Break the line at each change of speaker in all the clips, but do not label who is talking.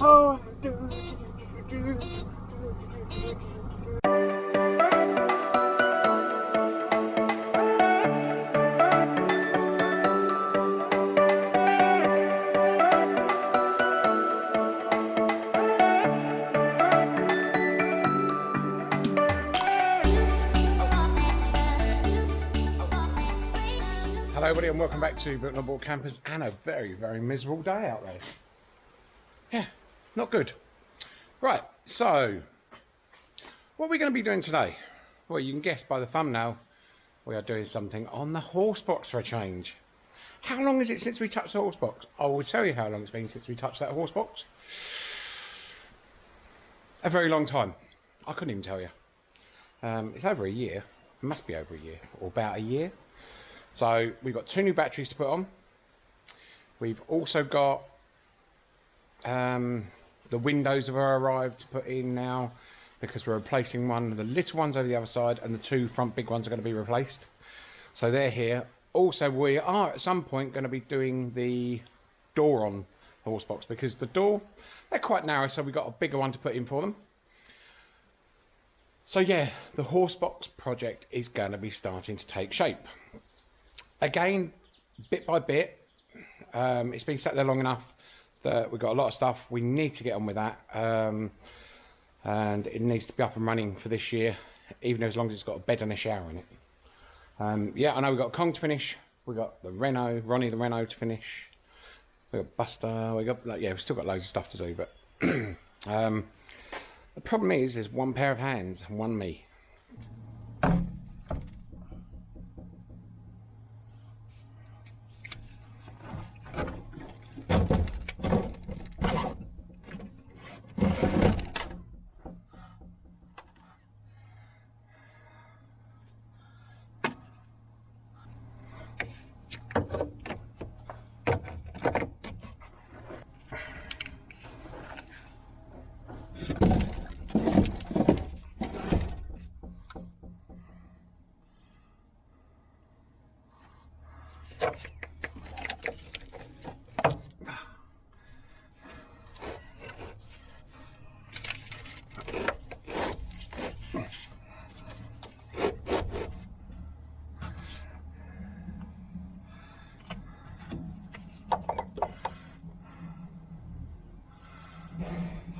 So. Hello everybody and welcome back to on Board Campers and a very, very miserable day out there. Yeah, not good. Right, so what are we going to be doing today? Well, you can guess by the thumbnail, we are doing something on the horse box for a change. How long is it since we touched the horse box? I will tell you how long it's been since we touched that horse box. A very long time. I couldn't even tell you. Um, it's over a year. It must be over a year, or about a year. So we've got two new batteries to put on. We've also got um, the windows have arrived to put in now because we're replacing one of the little ones over the other side and the two front big ones are going to be replaced. So they're here. Also, we are at some point going to be doing the door on the horse box because the door, they're quite narrow, so we've got a bigger one to put in for them. So yeah, the horse box project is going to be starting to take shape again, bit by bit, um, it's been sat there long enough that we've got a lot of stuff. We need to get on with that. Um, and it needs to be up and running for this year, even as long as it's got a bed and a shower in it. Um, yeah, I know we've got Kong to finish. We've got the Renault, Ronnie the Renault to finish. We've got Buster. We got like yeah, we've still got loads of stuff to do. But um, the problem is, there's one pair of hands and one me.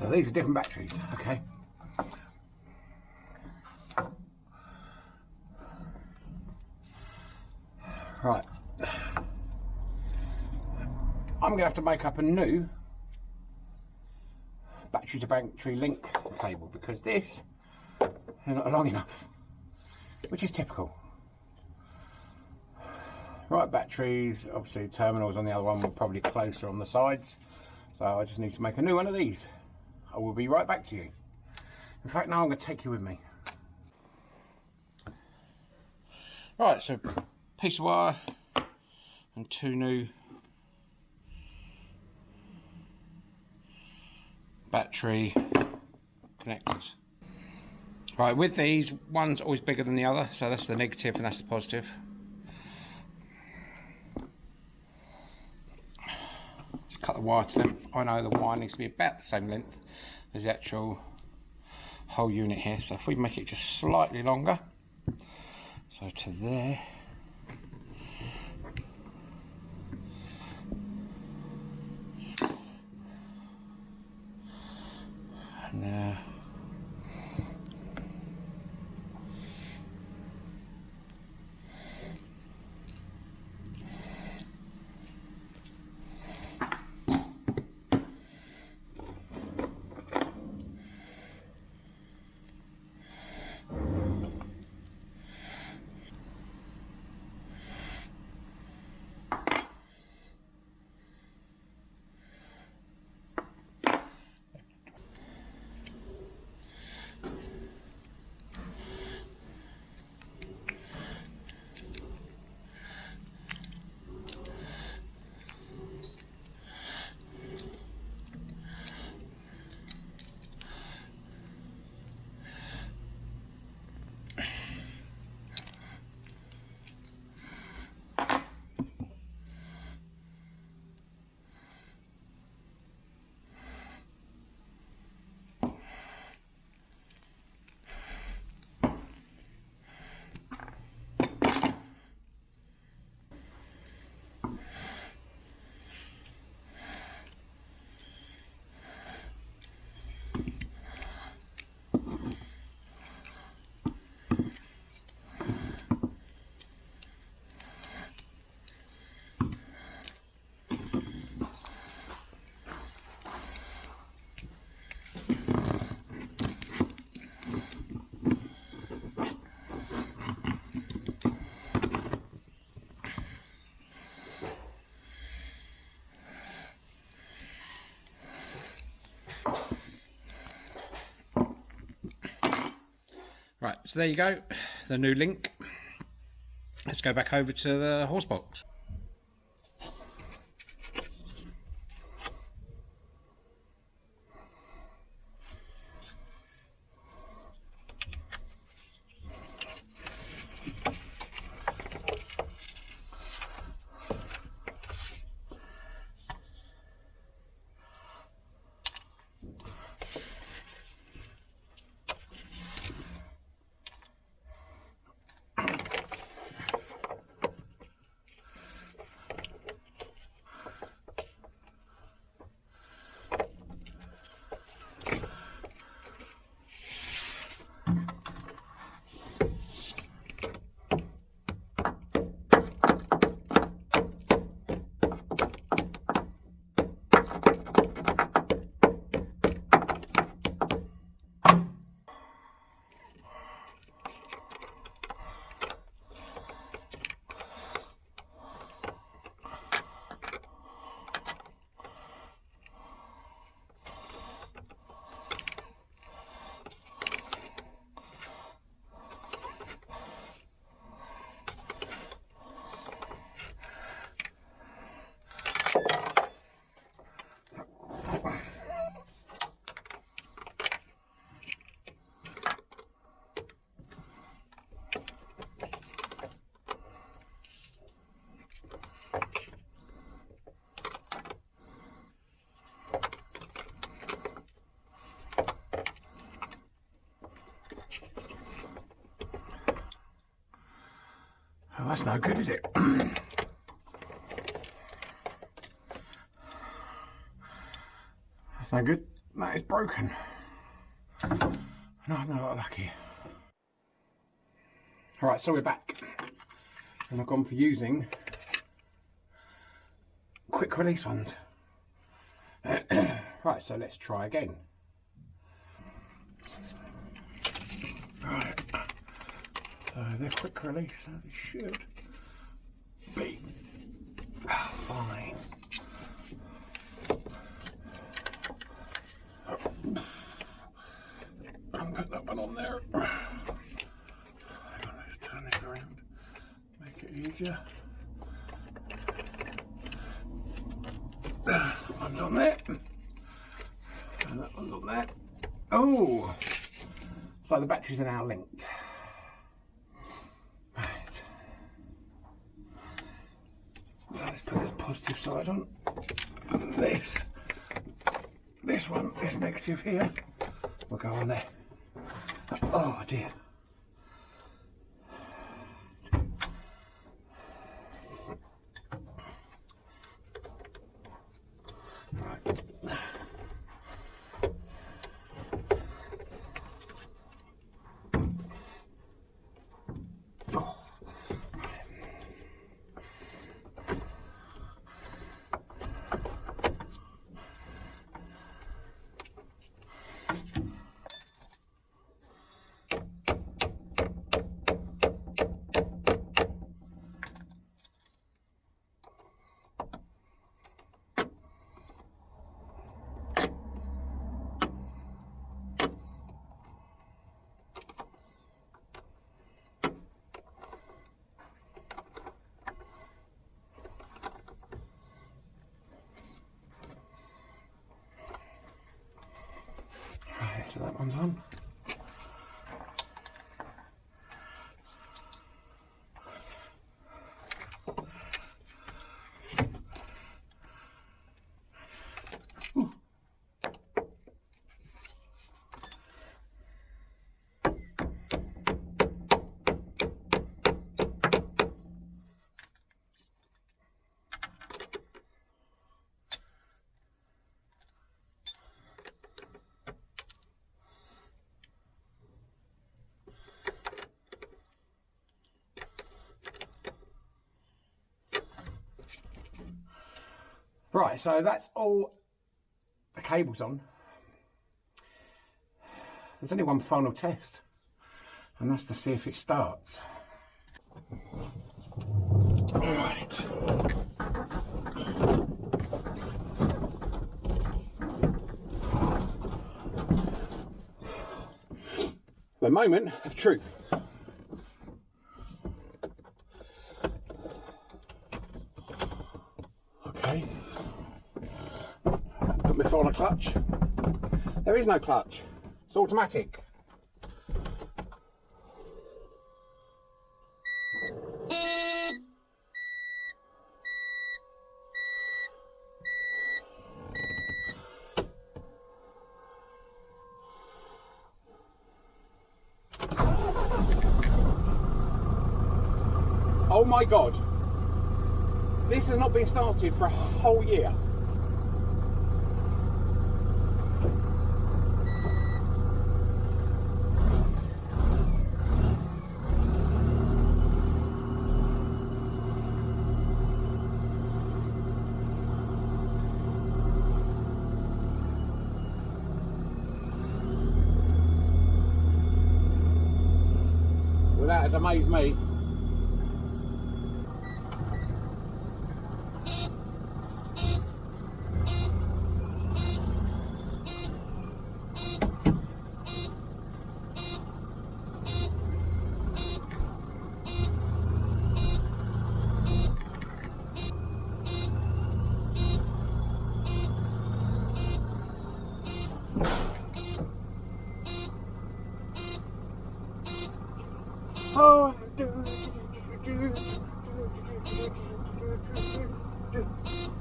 So these are different batteries, okay? Right. I'm going to have to make up a new battery to battery link cable because this is not long enough, which is typical. Right batteries, obviously terminals on the other one were probably closer on the sides, so I just need to make a new one of these. I will be right back to you. In fact, now I'm going to take you with me. Right, so piece of wire and two new battery connectors. Right, with these, one's always bigger than the other, so that's the negative and that's the positive. Cut the wire to length. I know the wire needs to be about the same length as the actual whole unit here. So if we make it just slightly longer, so to there, so there you go, the new link. Let's go back over to the horse box. That's no good, is it? that's no good. That is broken. No, I'm not lucky. Alright, so we're back. And I've gone for using quick release ones. right, so let's try again. Right. Uh, so they're quick release, so they should be oh, ah, fine. I'll put that one on there. Turn it around. Make it easier. One's on there. And that one's on there. Oh! So the batteries are now linked. Right. So let's put this positive side on. And this. This one, this negative here, will go on there. Oh dear. Right. Right, so that one's on. Right, so that's all the cables on. There's only one final test, and that's to see if it starts. Right. The moment of truth. Okay. Put my foot on a clutch. There is no clutch. It's automatic. Oh my god. This has not been started for a whole year. That has amazed me. Oh.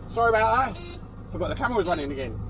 Sorry about that. Forgot the camera was running again.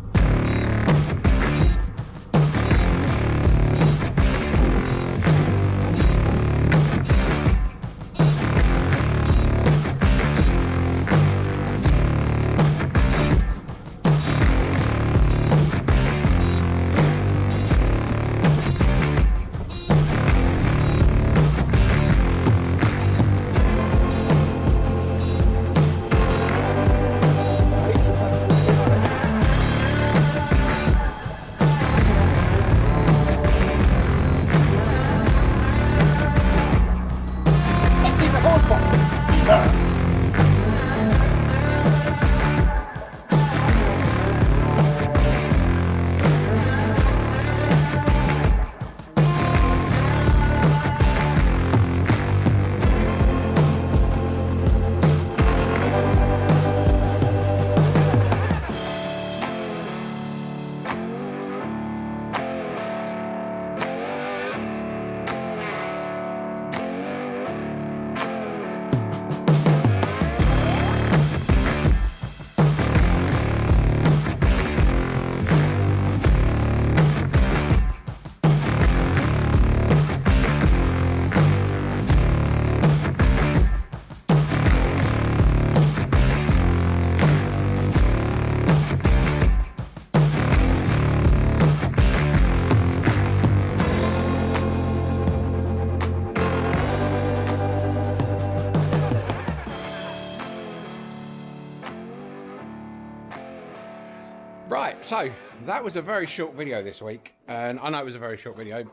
So that was a very short video this week, and I know it was a very short video,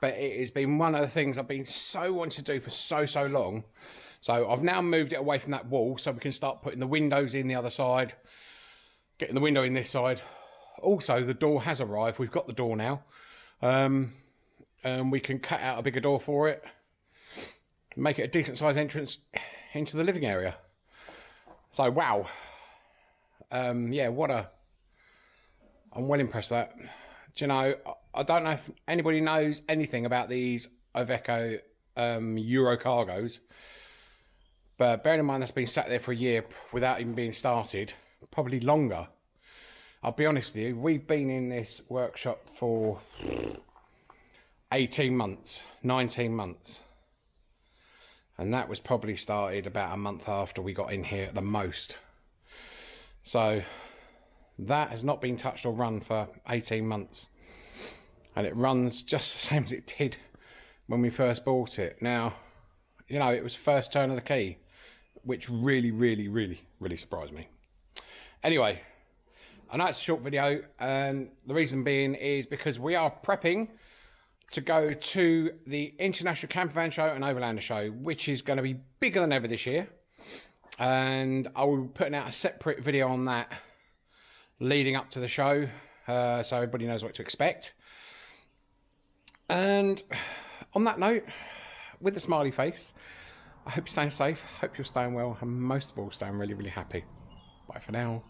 but it has been one of the things I've been so wanting to do for so, so long. So I've now moved it away from that wall so we can start putting the windows in the other side, getting the window in this side. Also, the door has arrived. We've got the door now. Um, and we can cut out a bigger door for it, make it a decent sized entrance into the living area. So, wow. Um, yeah, what a I'm well impressed that. Do you know, I- I don't know if anybody knows anything about these Iveco um, Eurocargos, but bearing in mind that's been sat there for a year without even being started, probably longer. I'll be honest with you, we've been in this workshop for 18 months, 19 months. And that was probably started about a month after we got in here at the most. So that has not been touched or run for 18 months. And it runs just the same as it did when we first bought it. Now, you know, it was first turn of the key, which really, really, really, really surprised me. Anyway, I know it's a short video, and the reason being is because we are prepping to go to the International Camper Van Show and Overlander Show, which is going to be bigger than ever this year. And I will be putting out a separate video on that leading up to the show, uh, so everybody knows what to expect. And on that note, with the smiley face, I hope you're staying safe, hope you're staying well, and most of all, staying really, really happy. Bye for now.